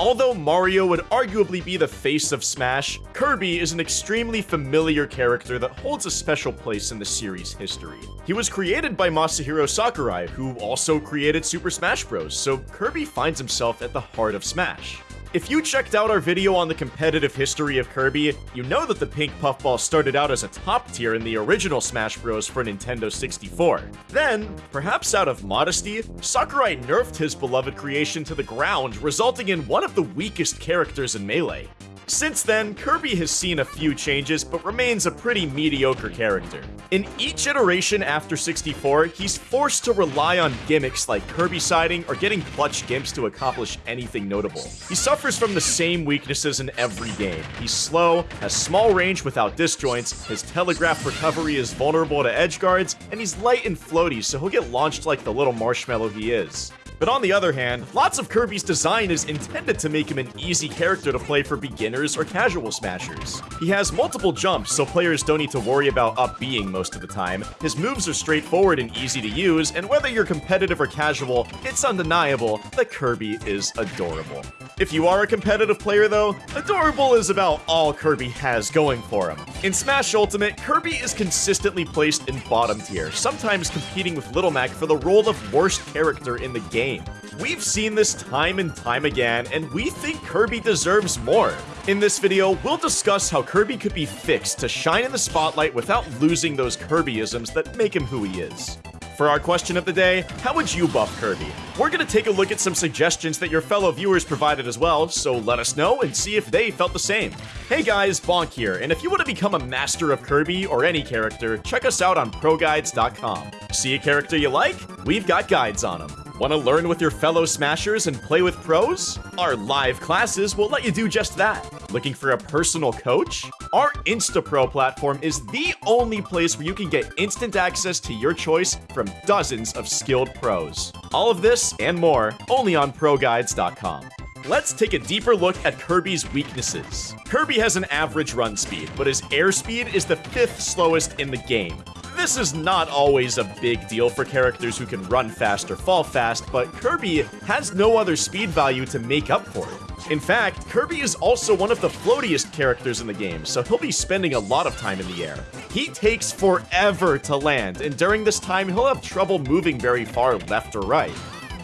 Although Mario would arguably be the face of Smash, Kirby is an extremely familiar character that holds a special place in the series' history. He was created by Masahiro Sakurai, who also created Super Smash Bros., so Kirby finds himself at the heart of Smash. If you checked out our video on the competitive history of Kirby, you know that the pink puffball started out as a top tier in the original Smash Bros. for Nintendo 64. Then, perhaps out of modesty, Sakurai nerfed his beloved creation to the ground, resulting in one of the weakest characters in Melee. Since then, Kirby has seen a few changes, but remains a pretty mediocre character. In each iteration after 64, he's forced to rely on gimmicks like Kirby siding or getting clutch gimps to accomplish anything notable. He suffers from the same weaknesses in every game. He's slow, has small range without disjoints, his telegraph recovery is vulnerable to edge guards, and he's light and floaty so he'll get launched like the little marshmallow he is. But on the other hand, lots of Kirby's design is intended to make him an easy character to play for beginners or casual smashers. He has multiple jumps, so players don't need to worry about up B-ing most of the time. His moves are straightforward and easy to use, and whether you're competitive or casual, it's undeniable that Kirby is adorable. If you are a competitive player though, adorable is about all Kirby has going for him. In Smash Ultimate, Kirby is consistently placed in bottom tier, sometimes competing with Little Mac for the role of worst character in the game game. We've seen this time and time again, and we think Kirby deserves more. In this video, we'll discuss how Kirby could be fixed to shine in the spotlight without losing those Kirbyisms that make him who he is. For our question of the day, how would you buff Kirby? We're gonna take a look at some suggestions that your fellow viewers provided as well, so let us know and see if they felt the same. Hey guys, Bonk here, and if you want to become a master of Kirby or any character, check us out on ProGuides.com. See a character you like? We've got guides on them. Want to learn with your fellow Smashers and play with pros? Our live classes will let you do just that. Looking for a personal coach? Our InstaPro platform is the only place where you can get instant access to your choice from dozens of skilled pros. All of this and more only on ProGuides.com. Let's take a deeper look at Kirby's weaknesses. Kirby has an average run speed, but his airspeed is the fifth slowest in the game. This is not always a big deal for characters who can run fast or fall fast, but Kirby has no other speed value to make up for it. In fact, Kirby is also one of the floatiest characters in the game, so he'll be spending a lot of time in the air. He takes forever to land, and during this time he'll have trouble moving very far left or right.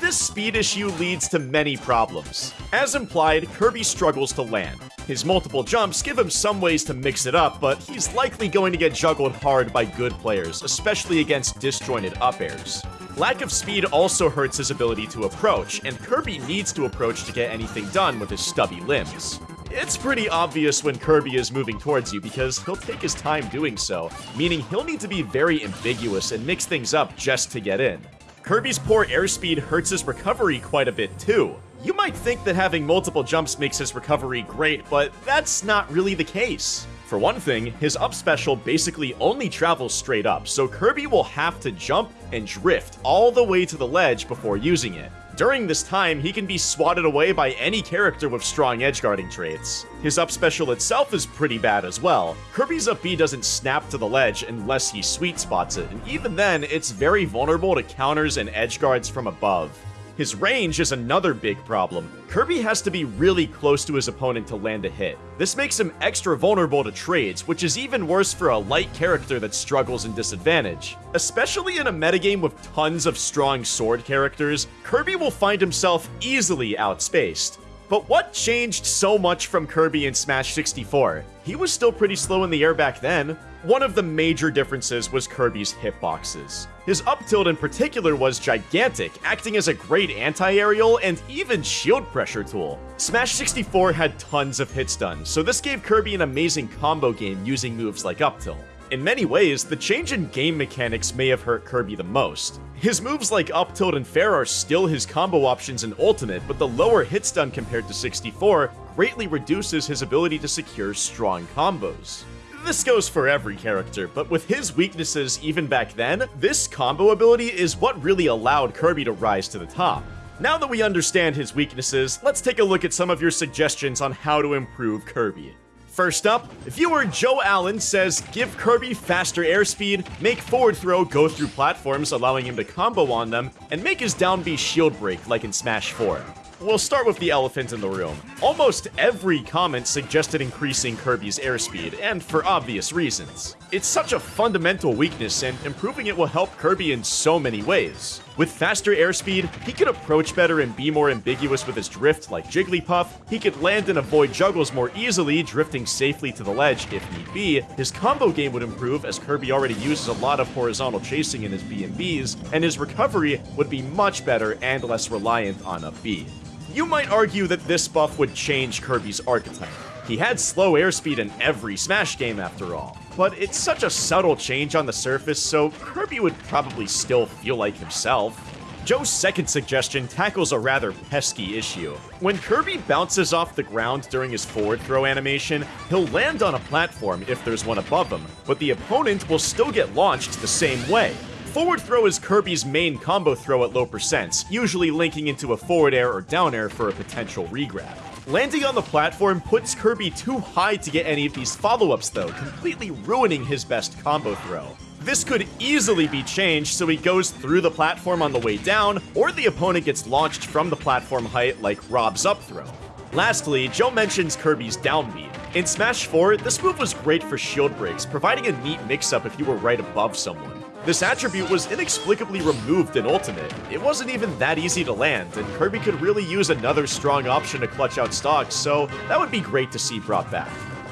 This speed issue leads to many problems. As implied, Kirby struggles to land. His multiple jumps give him some ways to mix it up, but he's likely going to get juggled hard by good players, especially against disjointed up airs. Lack of speed also hurts his ability to approach, and Kirby needs to approach to get anything done with his stubby limbs. It's pretty obvious when Kirby is moving towards you because he'll take his time doing so, meaning he'll need to be very ambiguous and mix things up just to get in. Kirby's poor airspeed hurts his recovery quite a bit too. You might think that having multiple jumps makes his recovery great, but that's not really the case. For one thing, his up special basically only travels straight up, so Kirby will have to jump and drift all the way to the ledge before using it. During this time, he can be swatted away by any character with strong edgeguarding traits. His up special itself is pretty bad as well. Kirby's up B doesn't snap to the ledge unless he sweet spots it, and even then, it's very vulnerable to counters and edgeguards from above. His range is another big problem. Kirby has to be really close to his opponent to land a hit. This makes him extra vulnerable to trades, which is even worse for a light character that struggles in disadvantage. Especially in a metagame with tons of strong sword characters, Kirby will find himself easily outspaced. But what changed so much from Kirby in Smash 64? He was still pretty slow in the air back then. One of the major differences was Kirby's hitboxes. His up tilt in particular was gigantic, acting as a great anti-aerial and even shield pressure tool. Smash 64 had tons of hit stun, so this gave Kirby an amazing combo game using moves like up tilt. In many ways, the change in game mechanics may have hurt Kirby the most. His moves like up tilt and fair are still his combo options in Ultimate, but the lower hit stun compared to 64 greatly reduces his ability to secure strong combos. This goes for every character, but with his weaknesses even back then, this combo ability is what really allowed Kirby to rise to the top. Now that we understand his weaknesses, let's take a look at some of your suggestions on how to improve Kirby. First up, viewer Joe Allen says give Kirby faster airspeed, make forward throw go through platforms allowing him to combo on them, and make his down B shield break like in Smash 4. We'll start with the elephant in the room. Almost every comment suggested increasing Kirby's airspeed, and for obvious reasons. It's such a fundamental weakness, and improving it will help Kirby in so many ways. With faster airspeed, he could approach better and be more ambiguous with his drift like Jigglypuff, he could land and avoid juggles more easily, drifting safely to the ledge if need be, his combo game would improve as Kirby already uses a lot of horizontal chasing in his B&Bs, and his recovery would be much better and less reliant on a B. You might argue that this buff would change Kirby's archetype. He had slow airspeed in every Smash game after all. But it's such a subtle change on the surface, so Kirby would probably still feel like himself. Joe's second suggestion tackles a rather pesky issue. When Kirby bounces off the ground during his forward throw animation, he'll land on a platform if there's one above him, but the opponent will still get launched the same way. Forward throw is Kirby's main combo throw at low percents, usually linking into a forward air or down air for a potential regrab. Landing on the platform puts Kirby too high to get any of these follow-ups though, completely ruining his best combo throw. This could easily be changed so he goes through the platform on the way down, or the opponent gets launched from the platform height like R.O.B.'s up throw. Lastly, Joe mentions Kirby's down B. In Smash 4, this move was great for shield breaks, providing a neat mix-up if you were right above someone. This attribute was inexplicably removed in Ultimate. It wasn't even that easy to land, and Kirby could really use another strong option to clutch out stocks, so that would be great to see brought back.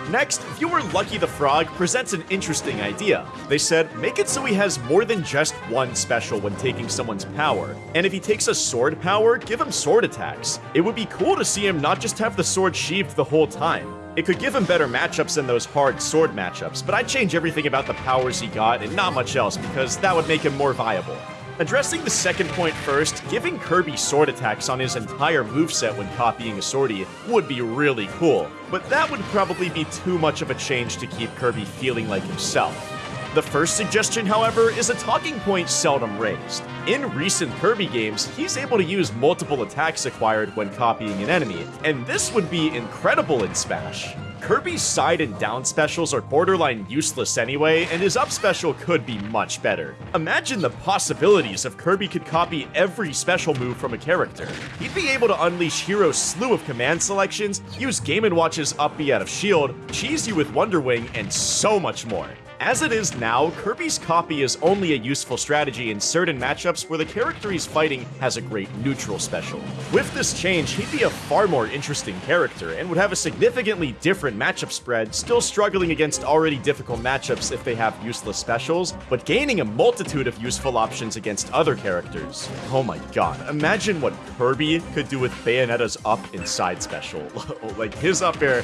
Next, viewer Lucky the Frog presents an interesting idea. They said, make it so he has more than just one special when taking someone's power. And if he takes a sword power, give him sword attacks. It would be cool to see him not just have the sword sheathed the whole time. It could give him better matchups than those hard sword matchups, but I'd change everything about the powers he got and not much else because that would make him more viable. Addressing the second point first, giving Kirby sword attacks on his entire moveset when copying a swordie would be really cool, but that would probably be too much of a change to keep Kirby feeling like himself. The first suggestion, however, is a talking point seldom raised. In recent Kirby games, he's able to use multiple attacks acquired when copying an enemy, and this would be incredible in Smash. Kirby's side and down specials are borderline useless anyway, and his up special could be much better. Imagine the possibilities if Kirby could copy every special move from a character. He'd be able to unleash Hero's slew of command selections, use Game & Watch's up B out of shield, cheese you with Wonder Wing, and so much more. As it is now, Kirby's copy is only a useful strategy in certain matchups where the character he's fighting has a great neutral special. With this change, he'd be a far more interesting character, and would have a significantly different matchup spread, still struggling against already difficult matchups if they have useless specials, but gaining a multitude of useful options against other characters. Oh my god, imagine what Kirby could do with Bayonetta's up inside special. like, his up air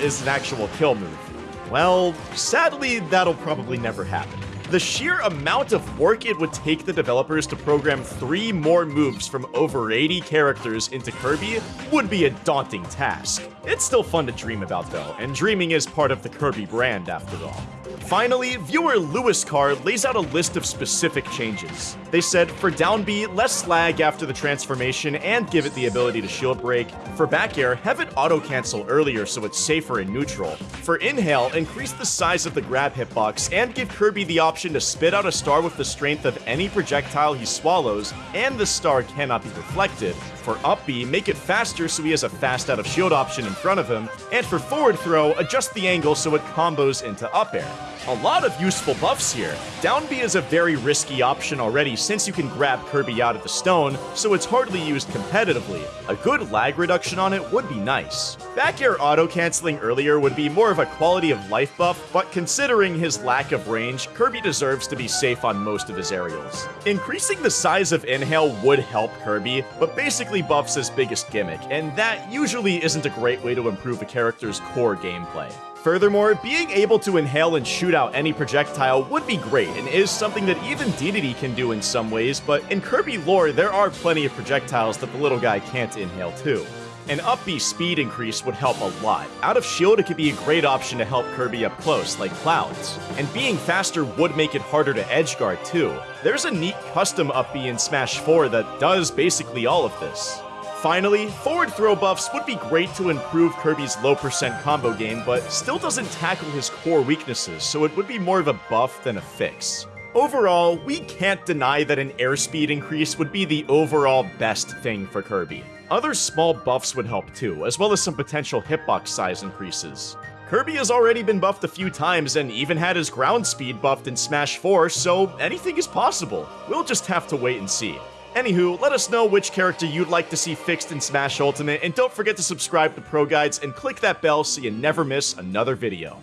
is an actual kill move. Well, sadly, that'll probably never happen. The sheer amount of work it would take the developers to program three more moves from over 80 characters into Kirby would be a daunting task. It's still fun to dream about though, and dreaming is part of the Kirby brand after all. Finally, viewer Lewis Carr lays out a list of specific changes. They said, for down B, less lag after the transformation and give it the ability to shield break. For back air, have it auto-cancel earlier so it's safer in neutral. For inhale, increase the size of the grab hitbox and give Kirby the option to spit out a star with the strength of any projectile he swallows, and the star cannot be reflected. For up B, make it faster so he has a fast out of shield option in front of him, and for forward throw, adjust the angle so it combos into up air. A lot of useful buffs here. Down B is a very risky option already since you can grab Kirby out of the stone, so it's hardly used competitively. A good lag reduction on it would be nice. Back air auto-canceling earlier would be more of a quality of life buff, but considering his lack of range, Kirby deserves to be safe on most of his aerials. Increasing the size of Inhale would help Kirby, but basically buffs his biggest gimmick, and that usually isn't a great way to improve a character's core gameplay. Furthermore, being able to inhale and shoot out any projectile would be great, and is something that even Dedede can do in some ways, but in Kirby lore, there are plenty of projectiles that the little guy can't inhale too. An up B speed increase would help a lot. Out of shield, it could be a great option to help Kirby up close, like Cloud's. And being faster would make it harder to edgeguard too. There's a neat custom up B in Smash 4 that does basically all of this. Finally, forward throw buffs would be great to improve Kirby's low percent combo game, but still doesn't tackle his core weaknesses, so it would be more of a buff than a fix. Overall, we can't deny that an airspeed increase would be the overall best thing for Kirby. Other small buffs would help too, as well as some potential hitbox size increases. Kirby has already been buffed a few times and even had his ground speed buffed in Smash 4, so anything is possible. We'll just have to wait and see. Anywho, let us know which character you'd like to see fixed in Smash Ultimate, and don't forget to subscribe to Pro Guides and click that bell so you never miss another video.